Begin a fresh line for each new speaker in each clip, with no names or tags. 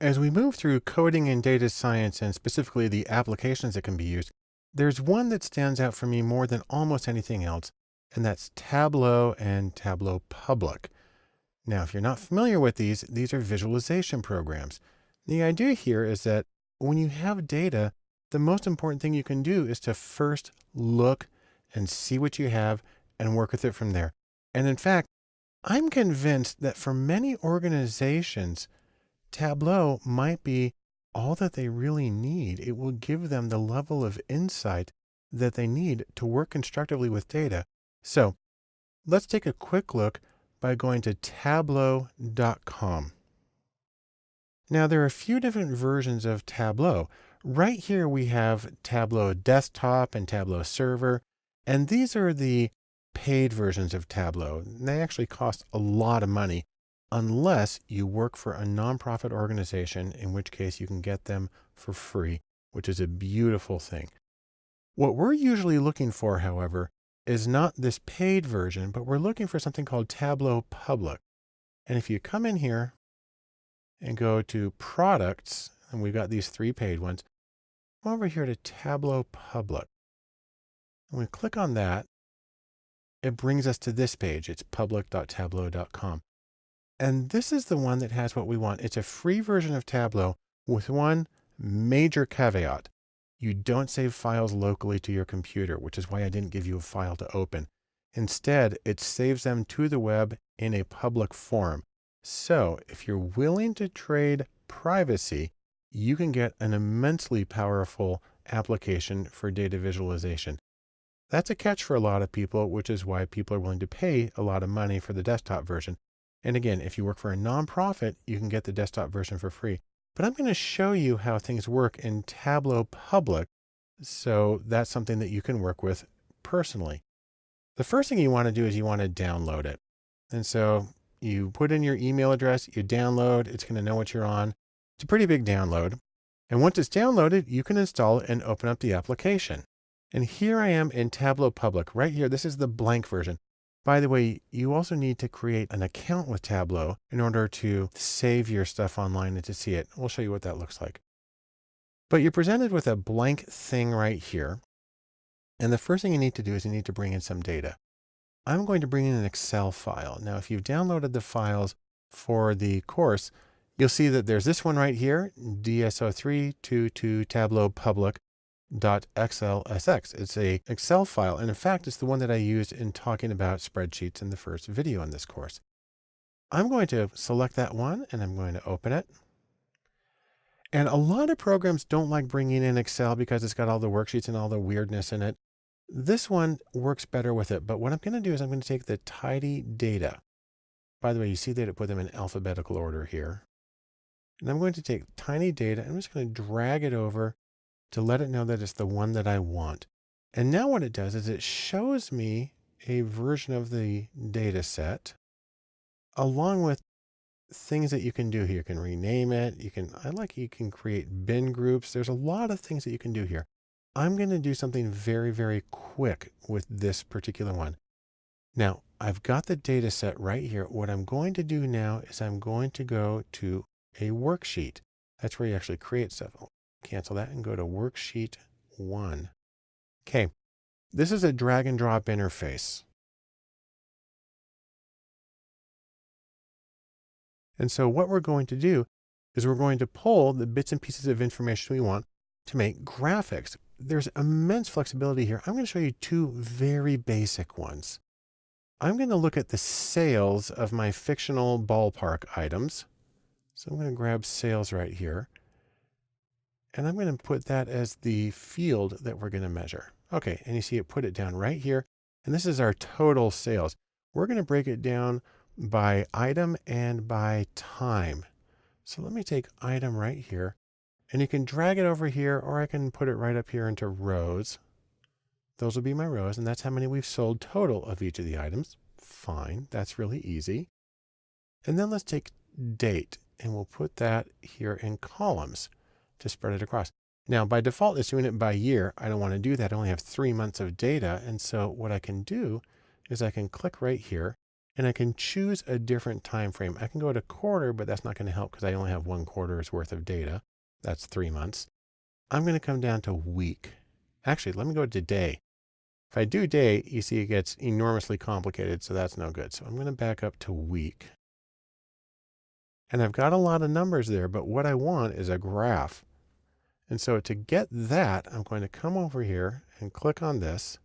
As we move through coding and data science and specifically the applications that can be used, there's one that stands out for me more than almost anything else, and that's Tableau and Tableau Public. Now, if you're not familiar with these, these are visualization programs. The idea here is that when you have data, the most important thing you can do is to first look and see what you have and work with it from there. And in fact, I'm convinced that for many organizations, Tableau might be all that they really need. It will give them the level of insight that they need to work constructively with data. So let's take a quick look by going to tableau.com. Now there are a few different versions of Tableau. Right here we have Tableau Desktop and Tableau Server, and these are the paid versions of Tableau. They actually cost a lot of money unless you work for a nonprofit organization, in which case you can get them for free, which is a beautiful thing. What we're usually looking for, however, is not this paid version, but we're looking for something called Tableau Public. And if you come in here and go to products, and we've got these three paid ones, come over here to Tableau Public. And we click on that, it brings us to this page. It's public.tableau.com. And this is the one that has what we want. It's a free version of Tableau with one major caveat. You don't save files locally to your computer, which is why I didn't give you a file to open. Instead, it saves them to the web in a public forum. So if you're willing to trade privacy, you can get an immensely powerful application for data visualization. That's a catch for a lot of people, which is why people are willing to pay a lot of money for the desktop version. And again, if you work for a nonprofit, you can get the desktop version for free. But I'm going to show you how things work in Tableau Public. So that's something that you can work with personally. The first thing you want to do is you want to download it. And so you put in your email address, you download, it's going to know what you're on. It's a pretty big download. And once it's downloaded, you can install it and open up the application. And here I am in Tableau Public right here. This is the blank version. By the way, you also need to create an account with Tableau in order to save your stuff online and to see it. We'll show you what that looks like. But you're presented with a blank thing right here. And the first thing you need to do is you need to bring in some data. I'm going to bring in an Excel file. Now, if you've downloaded the files for the course, you'll see that there's this one right here, DSO322 Tableau Public .xlsx. It's a Excel file. And in fact, it's the one that I used in talking about spreadsheets in the first video in this course. I'm going to select that one and I'm going to open it. And a lot of programs don't like bringing in Excel because it's got all the worksheets and all the weirdness in it. This one works better with it. But what I'm going to do is I'm going to take the tidy data. By the way, you see that it put them in alphabetical order here. And I'm going to take tidy data. I'm just going to drag it over to let it know that it's the one that I want. And now what it does is it shows me a version of the data set along with things that you can do here. You can rename it. You can, I like, you can create bin groups. There's a lot of things that you can do here. I'm going to do something very, very quick with this particular one. Now I've got the data set right here. What I'm going to do now is I'm going to go to a worksheet. That's where you actually create stuff cancel that and go to worksheet one. Okay. This is a drag and drop interface. And so what we're going to do is we're going to pull the bits and pieces of information we want to make graphics. There's immense flexibility here. I'm going to show you two very basic ones. I'm going to look at the sales of my fictional ballpark items. So I'm going to grab sales right here. And I'm going to put that as the field that we're going to measure. Okay. And you see it put it down right here. And this is our total sales. We're going to break it down by item and by time. So let me take item right here and you can drag it over here or I can put it right up here into rows. Those will be my rows and that's how many we've sold total of each of the items. Fine. That's really easy. And then let's take date and we'll put that here in columns to spread it across. Now, by default, it's doing it by year. I don't want to do that. I only have three months of data. And so what I can do is I can click right here and I can choose a different time frame. I can go to quarter, but that's not going to help because I only have one quarter's worth of data. That's three months. I'm going to come down to week. Actually, let me go to day. If I do day, you see it gets enormously complicated, so that's no good. So I'm going to back up to week. And I've got a lot of numbers there, but what I want is a graph. And so to get that, I'm going to come over here and click on this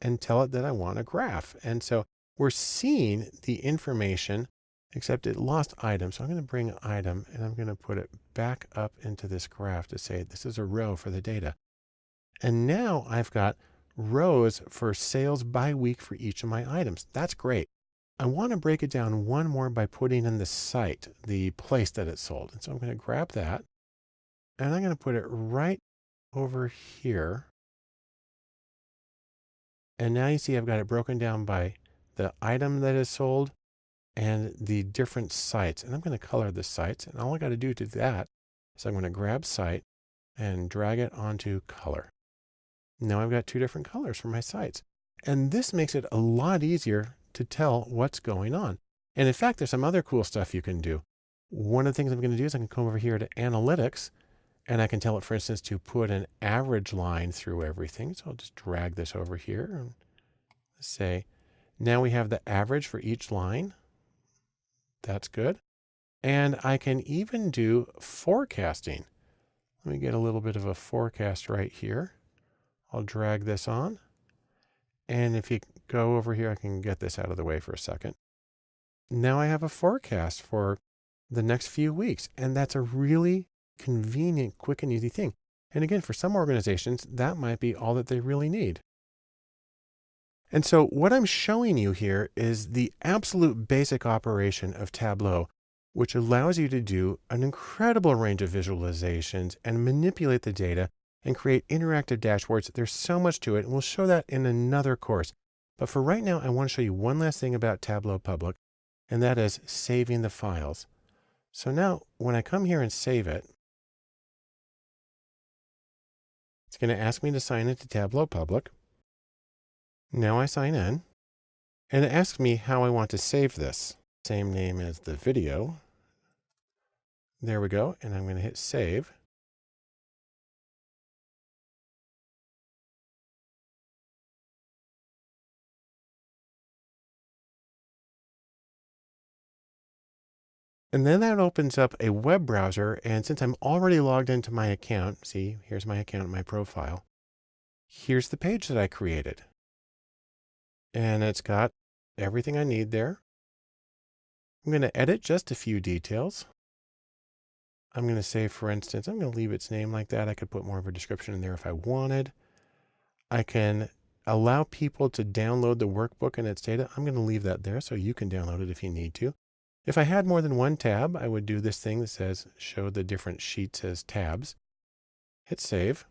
and tell it that I want a graph. And so we're seeing the information, except it lost item. So I'm going to bring item and I'm going to put it back up into this graph to say this is a row for the data. And now I've got rows for sales by week for each of my items. That's great. I want to break it down one more by putting in the site, the place that it's sold. And so I'm going to grab that and I'm going to put it right over here. And now you see I've got it broken down by the item that is sold and the different sites. And I'm going to color the sites. And all I got to do to that is I'm going to grab site and drag it onto color. Now I've got two different colors for my sites. And this makes it a lot easier to tell what's going on. And in fact, there's some other cool stuff you can do. One of the things I'm going to do is I can come over here to analytics and I can tell it, for instance, to put an average line through everything. So I'll just drag this over here and say, now we have the average for each line. That's good. And I can even do forecasting. Let me get a little bit of a forecast right here. I'll drag this on. And if you go over here, I can get this out of the way for a second. Now I have a forecast for the next few weeks. And that's a really convenient, quick and easy thing. And again, for some organizations, that might be all that they really need. And so what I'm showing you here is the absolute basic operation of Tableau, which allows you to do an incredible range of visualizations and manipulate the data and create interactive dashboards. There's so much to it, and we'll show that in another course. But for right now, I want to show you one last thing about Tableau Public, and that is saving the files. So now when I come here and save it, it's going to ask me to sign into Tableau Public. Now I sign in and it asks me how I want to save this. Same name as the video. There we go. And I'm going to hit save. And then that opens up a web browser. And since I'm already logged into my account, see, here's my account, my profile. Here's the page that I created and it's got everything I need there. I'm going to edit just a few details. I'm going to say, for instance, I'm going to leave its name like that. I could put more of a description in there if I wanted. I can allow people to download the workbook and its data. I'm going to leave that there so you can download it if you need to. If I had more than one tab, I would do this thing that says show the different sheets as tabs. Hit save.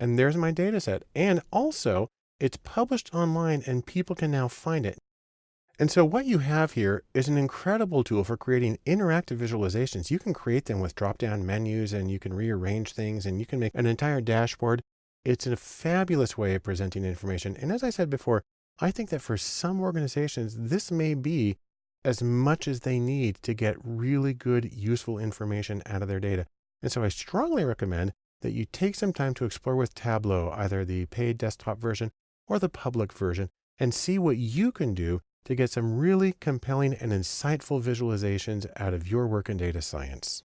And there's my data set. And also it's published online and people can now find it. And so what you have here is an incredible tool for creating interactive visualizations. You can create them with drop-down menus and you can rearrange things and you can make an entire dashboard. It's a fabulous way of presenting information. And as I said before, I think that for some organizations, this may be as much as they need to get really good, useful information out of their data. And so I strongly recommend that you take some time to explore with Tableau, either the paid desktop version or the public version, and see what you can do to get some really compelling and insightful visualizations out of your work in data science.